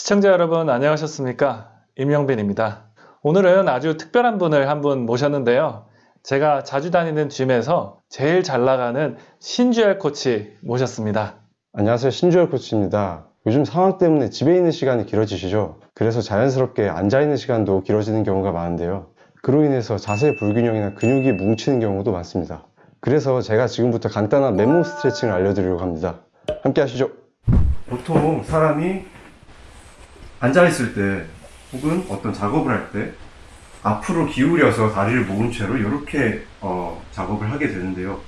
시청자 여러분 안녕하셨습니까? 임영빈입니다. 오늘은 아주 특별한 분을 한 분 모셨는데요. 제가 자주 다니는 짐에서 제일 잘 나가는 신주열 코치 모셨습니다. 안녕하세요. 신주열 코치입니다. 요즘 상황 때문에 집에 있는 시간이 길어지시죠? 그래서 자연스럽게 앉아있는 시간도 길어지는 경우가 많은데요. 그로 인해서 자세 불균형이나 근육이 뭉치는 경우도 많습니다. 그래서 제가 지금부터 간단한 맨몸 스트레칭을 알려드리려고 합니다. 함께 하시죠. 보통 사람이 앉아있을 때 혹은 어떤 작업을 할 때 앞으로 기울여서 다리를 모은 채로 이렇게 어, 작업을 하게 되는데요.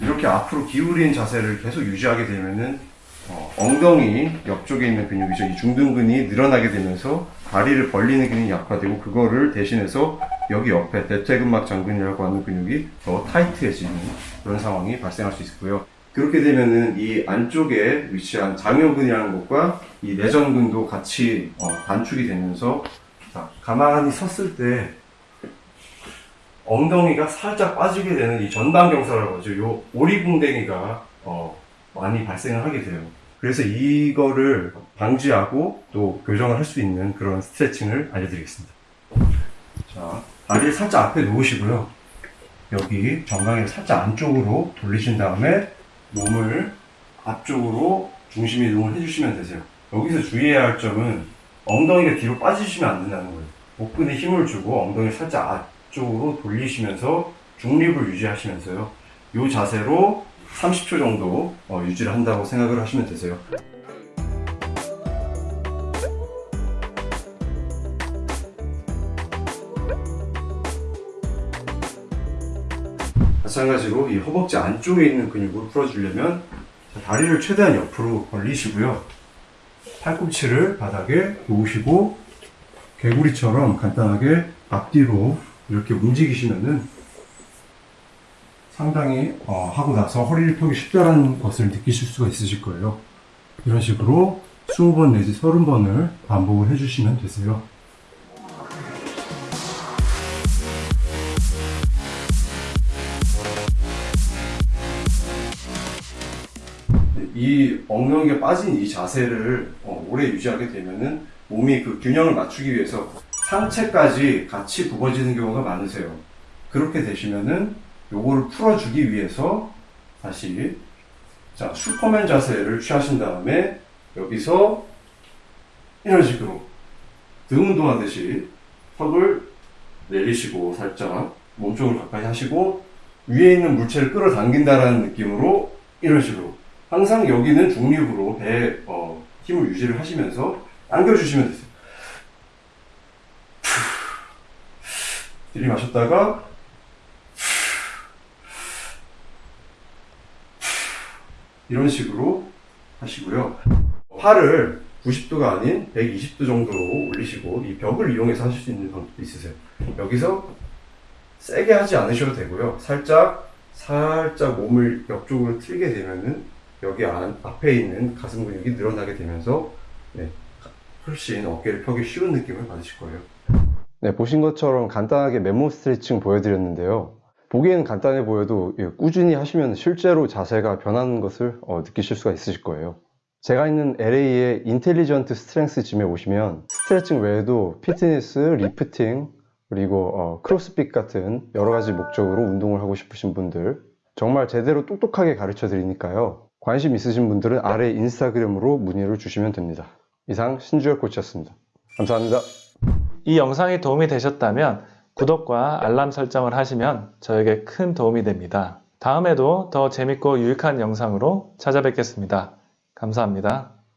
이렇게 앞으로 기울인 자세를 계속 유지하게 되면은 어, 엉덩이 옆쪽에 있는 근육이죠. 이 중둔근이 늘어나게 되면서 다리를 벌리는 근육이 약화되고 그거를 대신해서 여기 옆에 대퇴근막 장근이라고 하는 근육이 더 타이트해지는 그런 상황이 발생할 수 있고요. 그렇게 되면은 이 안쪽에 위치한 장요근이라는 것과 이 내전근도 같이 어, 단축이 되면서 자, 가만히 섰을 때 엉덩이가 살짝 빠지게 되는 이 전방경사라고 하죠. 요 오리궁뎅이가 어, 많이 발생을 하게 돼요. 그래서 이거를 방지하고 또 교정을 할 수 있는 그런 스트레칭을 알려드리겠습니다. 자, 다리를 살짝 앞에 놓으시고요. 여기 정강이를 살짝 안쪽으로 돌리신 다음에 몸을 앞쪽으로 중심 이동을 해주시면 되세요. 여기서 주의해야 할 점은 엉덩이가 뒤로 빠지시면 안 된다는 거예요. 복근에 힘을 주고 엉덩이를 살짝 앞쪽으로 돌리시면서 중립을 유지하시면서요. 이 자세로 30초 정도 어, 유지를 한다고 생각을 하시면 되세요. 마찬가지로 이 허벅지 안쪽에 있는 근육을 풀어주려면 자, 다리를 최대한 옆으로 벌리시고요. 팔꿈치를 바닥에 놓으시고 개구리처럼 간단하게 앞뒤로 이렇게 움직이시면은 상당히 어, 하고 나서 허리를 펴기 쉽다는 것을 느끼실 수가 있으실 거예요. 이런 식으로 20번 내지 30번을 반복을 해주시면 되세요. 이 엉덩이가 빠진 이 자세를 어, 오래 유지하게 되면은 몸이 그 균형을 맞추기 위해서 상체까지 같이 굽어지는 경우가 많으세요. 그렇게 되시면은 요거를 풀어주기 위해서 다시 자 슈퍼맨 자세를 취하신 다음에 여기서 이런 식으로 등 운동하듯이 턱을 내리시고 살짝 몸쪽을 가까이 하시고 위에 있는 물체를 끌어당긴다라는 느낌으로 이런 식으로 항상 여기는 중립으로 배에 어, 힘을 유지를 하시면서 당겨주시면 되세요. 들이마셨다가 이런 식으로 하시고요. 팔을 90도가 아닌 120도 정도로 올리시고 이 벽을 이용해서 하실 수 있는 방법도 있으세요. 여기서 세게 하지 않으셔도 되고요. 살짝 살짝 몸을 옆쪽으로 틀게 되면은 여기 안, 앞에 있는 가슴 근육이 늘어나게 되면서 네, 훨씬 어깨를 펴기 쉬운 느낌을 받으실 거예요. 네, 보신 것처럼 간단하게 맨몸 스트레칭 보여드렸는데요. 보기에는 간단해 보여도 예, 꾸준히 하시면 실제로 자세가 변하는 것을 어, 느끼실 수가 있으실 거예요. 제가 있는 LA의 Intelligent Strength Gym에 오시면 스트레칭 외에도 피트니스, 리프팅, 그리고 어, 크로스핏 같은 여러 가지 목적으로 운동을 하고 싶으신 분들 정말 제대로 똑똑하게 가르쳐 드리니까요. 관심 있으신 분들은 아래 인스타그램으로 문의를 주시면 됩니다. 이상 신주열 코치였습니다. 감사합니다. 이 영상이 도움이 되셨다면 구독과 알람 설정을 하시면 저에게 큰 도움이 됩니다. 다음에도 더 재밌고 유익한 영상으로 찾아뵙겠습니다. 감사합니다.